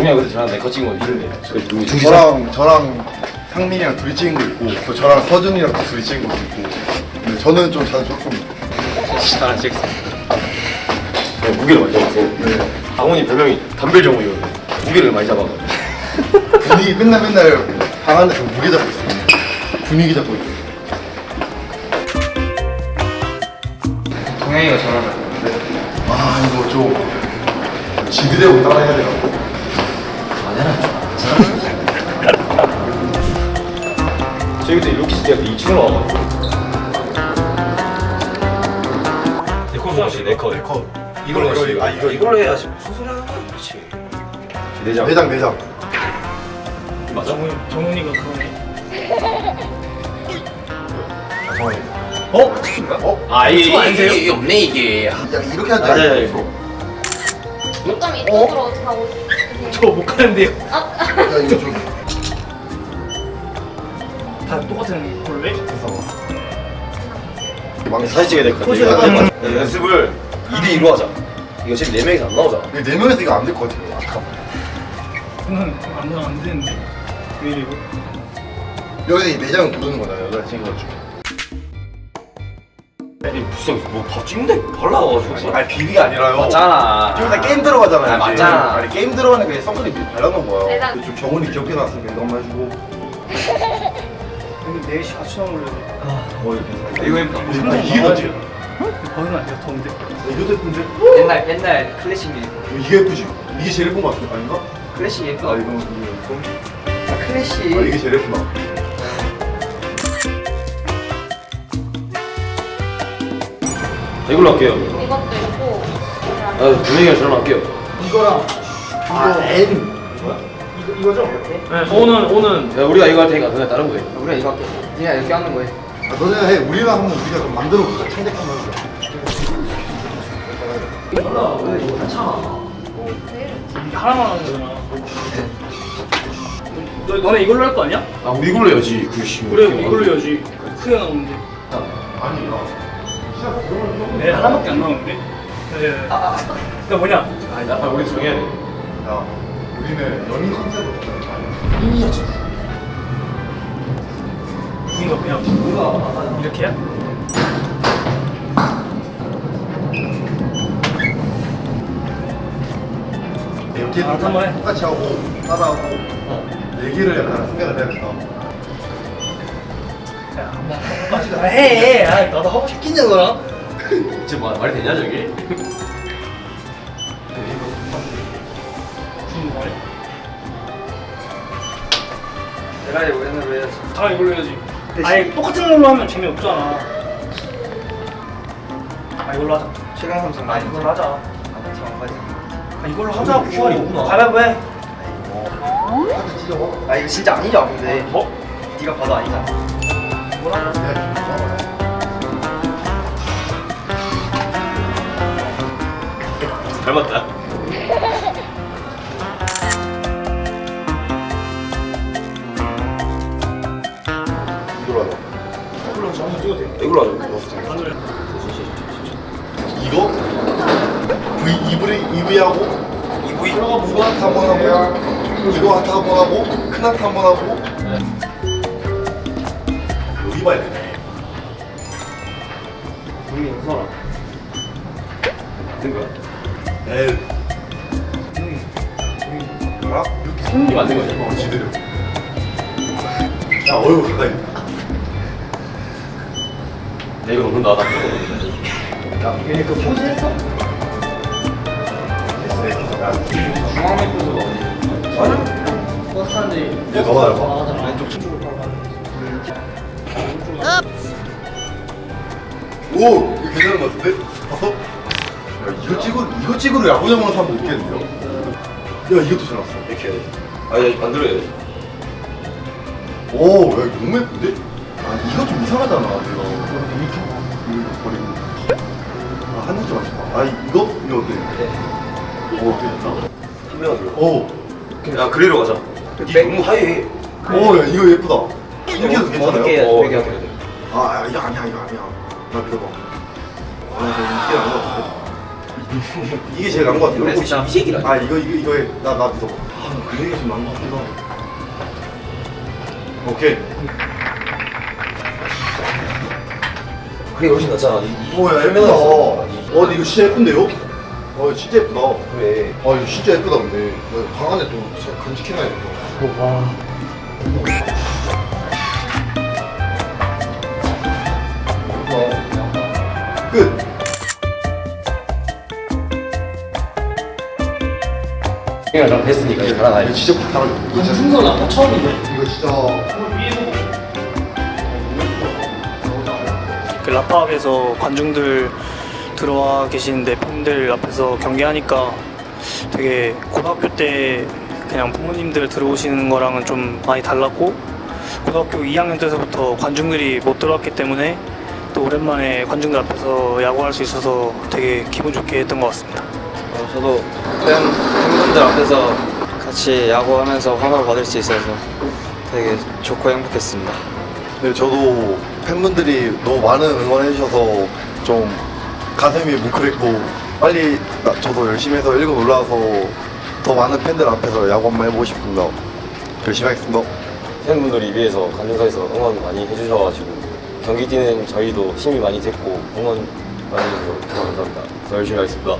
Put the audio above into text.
동양 그때 저랑 내거 찍은 거 있는데 그 누구 중지사 저랑 저랑 상민이랑 둘이 찍은 거 있고 또 저랑 서준이랑 또 둘이 찍은 거 있고. 근데 저는 좀 자주 줬습니다 나랑 찍었어 네, 무게를 많이 잡았어 네. 강훈이 별명이 담별정우였는데 무게를 많이 잡아가지고. 분위기 맨날 맨날 방 안에서 무게 잡고 있습니다 분위기 잡고 있어요. 동양이가 전화를 아 이거 좀 지드래곤 따라해야 되나 저희 그때 루키스 대학교 2층으로 와가지고. 네컷 써야지 네컷 컷 이걸로 이거, 해야지 이거, 아, 이거, 이걸로 해야지 무슨 소리 하는 거야 그렇지. 내장. 내장 내장. 맞아? 정훈이가 그러네. 정원이 어? 어? 아 이게 아니세요? 이게 없네 이게. 야 이렇게 하자 맞아 이거 좀 이쪽으로 가고 싶으세요? 저 못 가는데요. 아, 야 이거 좀 다 똑같은 해? 망 사진 찍어야 될것 포즈 같아 해가지고. 야, 연습을 2대 2로 하자 이거 지금 4명이서 안 나오잖아 네 명에서 이거 안 될 것 같아요 아까 그건 안, 안 되는데. 왜 이래 이거? 여기서 이 내장을 고르는 거잖아요 여자 친구가 중 아니 무슨 뭐밥 찍는데 발라가지고. 아니 비비가 아니라요. 맞잖아. 좀 이따 게임 들어가잖아요 아, 이제. 맞잖아. 아니 게임 들어가는 게 선크림 발라놓은 거야. 좀 정훈이 귀엽게 나왔으니까 이거 한번 해주고. 여기 4시 같이 나오려고. 어 이거 괜찮아 이거 예쁘다 아, 이게 던지? 거기는 안 돼요, 더운데. 이거 예쁜데? 옛날 옛날 클래식 뮤직. 이게 예쁘지? 이게 제일 예쁜 거 같은 거 아닌가? 클래식 아 예뻐. 이거 아, 클래식. 아 이게 제일 예쁘다 이걸로 할게요 이것도 있고. 아, 두 명이랑 저랑 할게요 이거랑 아 N 이거 이거죠? 네. 오는 오는 야 우리가 이거 할 테니까 너네 다른 거 해. 우리가 이거 할게 그냥 이렇게 하는 거야 아 너네 해 우리랑 한번 우리가 좀 만들어 볼까? 창작 한번 해보자 이게 하나만 하는 거잖아. 너 너네 이걸로 할 거 아니야? 아 우리 이걸로 해야지 그씨 그래 이걸로 해야지. 크게 나오는데. 아니 야 내 하나밖에 안 나오는데. 네. 나 뭐냐? 아 우리 정해야 돼야 우리는 연인 컨셉으로 가자 이거 그냥 이렇게야? 이렇게 아. 똑같이 하고 따라하고 얘기를 약간 생각을 해야 된다 아, 해. 아, 나도 하고 싶긴냐 너랑. 지금 말, 말이 되냐 말이야? 내가 이거 옛날로 해야지 다 이걸로 해야지. 아니 똑같은 걸로 하면 재미없잖아. 아 이걸로 하자. 최강 삼성 아 많이 이걸로 하자. 아아 이걸로 하자고. 없구나. 가위바위보 해. 찢어 아 이거 진짜 아니죠 근데 뭐? 네가 봐도 아니잖아 닮았다 이걸로 하자 이걸로 하자. 한번 찍어도 돼. 이걸로 하자. 이거 V EV EV하고 EV 이거 하트 한번 하고 이거 하트 한번 하고 큰 하트 한번 하고 봐야 되네 분명히 웃어라 맞는 거야? L 알아? 이렇게 손이 맞는 거지 어 지들여 야 얼굴 가까이. 내 이거 너무 나다. 얘네 그 포즈 했어? 중앙에 포즈가 어디 버스 타는데. 얘 너가 닮아 오 이거 괜찮은 거 같은데? 봤어? 야 이거 찍으 이거 찍으러 야구장 오는 사람 못 있겠는데요? 야 이것도 잘 나왔어 이렇게 해야 돼 아니 만들어야 돼 오, 야, 이거 너무 예쁜데? 아, 이거 좀 이상하잖아, 내가. 이렇게 이거 버리고. 아, 한 줄만 맞춰봐. 아, 이거? 이거 어때? 오, 어때? 선명하게 오, 야 그리로 가자 이 너무 하얘 오, 야, 이거 예쁘다. 이렇게 해도 괜찮아요? 해야 어, 이렇게 해야 돼. 아, 야, 이거 아니야, 이거 아니야. 나 믿어봐. 아, 나 이게 제일 것 같은데? 이거 진짜 이 새끼라 아, 이거, 이거, 이거 해. 나, 나 믿어봐. 아, 그 얘기 좀 나은 것 같기도 하고. 오케이. 그게 훨씬 낫잖아. 이- 이- 오, 야, 예쁘다. 어, 근데 이거 진짜 예쁜데요? 어, 진짜 예쁘다. 그래. 아, 이거 진짜 예쁘다, 근데. 방 안에 또 간직해놔야겠다. 끝. 그냥 난 달아나야 이거 진짜 바로 이거 순서 나도 처음인데. 이거 진짜 그 라팍에서 관중들 들어와 계시는데 팬들 앞에서 경기하니까 되게 고등학교 때 그냥 부모님들 들어오시는 거랑은 좀 많이 달랐고 고등학교 2학년 때서부터 관중들이 못 들어왔기 때문에 또 오랜만에 관중들 앞에서 야구할 수 있어서 되게 기분 좋게 했던 것 같습니다. 어, 저도 팬, 팬분들 앞에서 같이 야구하면서 환호를 받을 수 있어서 되게 좋고 행복했습니다. 네, 저도 팬분들이 너무 많은 응원해 주셔서 좀 가슴이 뭉클했고 빨리 나- 저도 열심히 해서 1군 올라와서 더 많은 팬들 앞에서 야구 한번 해보고 싶습니다. 열심히 하겠습니다. 팬분들이 위에서 관중석에서 응원 많이 해주셔가지고 경기 뛰는 저희도 힘이 많이 됐고 응원 많이 해주셔서 감사합니다. 더 열심히 하겠습니다.